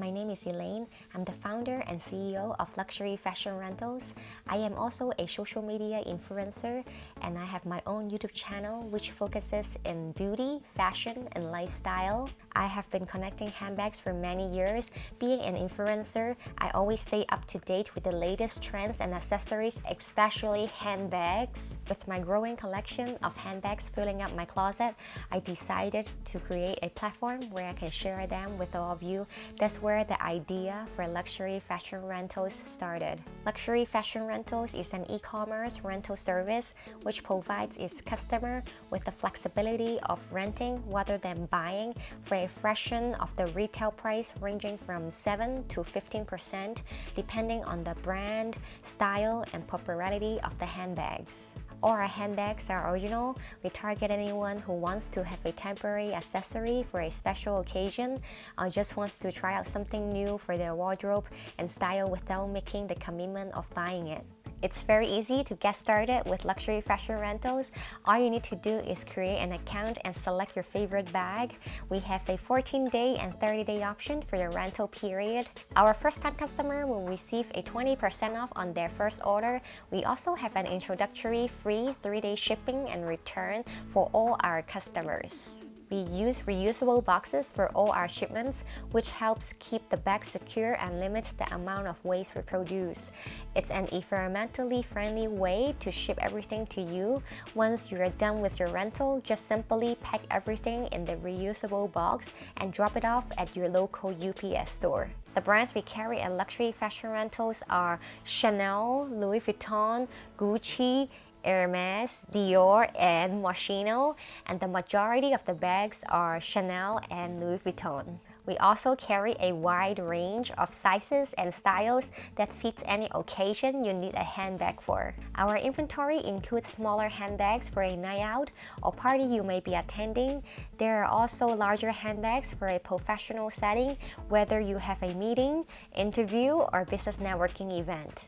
My name is Elaine. I'm the founder and CEO of Luxury Fashion Rentals. I am also a social media influencer and I have my own YouTube channel which focuses in beauty, fashion, and lifestyle. I have been connecting handbags for many years. Being an influencer, I always stay up to date with the latest trends and accessories, especially handbags. With my growing collection of handbags filling up my closet, I decided to create a platform where I can share them with all of you that's where the idea for luxury fashion rentals started. Luxury fashion rentals is an e-commerce rental service which provides its customer with the flexibility of renting rather than buying for a fraction of the retail price ranging from 7 to 15% depending on the brand, style, and popularity of the handbags. All our handbags are original. We target anyone who wants to have a temporary accessory for a special occasion or just wants to try out something new for their wardrobe and style without making the commitment of buying it. It's very easy to get started with luxury fashion rentals. All you need to do is create an account and select your favorite bag. We have a 14-day and 30-day option for your rental period. Our first-time customer will receive a 20% off on their first order. We also have an introductory free 3-day shipping and return for all our customers. We use reusable boxes for all our shipments, which helps keep the bag secure and limits the amount of waste we produce. It's an environmentally friendly way to ship everything to you. Once you're done with your rental, just simply pack everything in the reusable box and drop it off at your local UPS store. The brands we carry at Luxury Fashion Rentals are Chanel, Louis Vuitton, Gucci, Hermes, Dior, and Moschino, and the majority of the bags are Chanel and Louis Vuitton. We also carry a wide range of sizes and styles that fits any occasion you need a handbag for. Our inventory includes smaller handbags for a night out or party you may be attending. There are also larger handbags for a professional setting, whether you have a meeting, interview, or business networking event.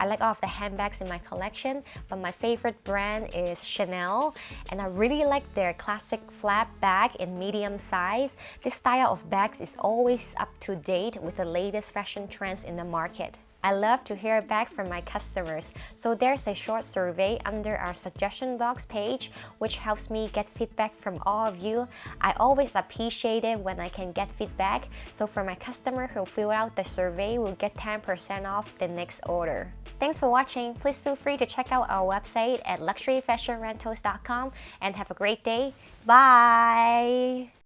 I like all of the handbags in my collection, but my favorite brand is Chanel, and I really like their classic flap bag in medium size. This style of bags is always up to date with the latest fashion trends in the market. I love to hear back from my customers, so there's a short survey under our suggestion box page which helps me get feedback from all of you. I always appreciate it when I can get feedback, so for my customer who fill out the survey will get 10% off the next order. Thanks for watching. Please feel free to check out our website at luxuryfashionrentals.com and have a great day. Bye!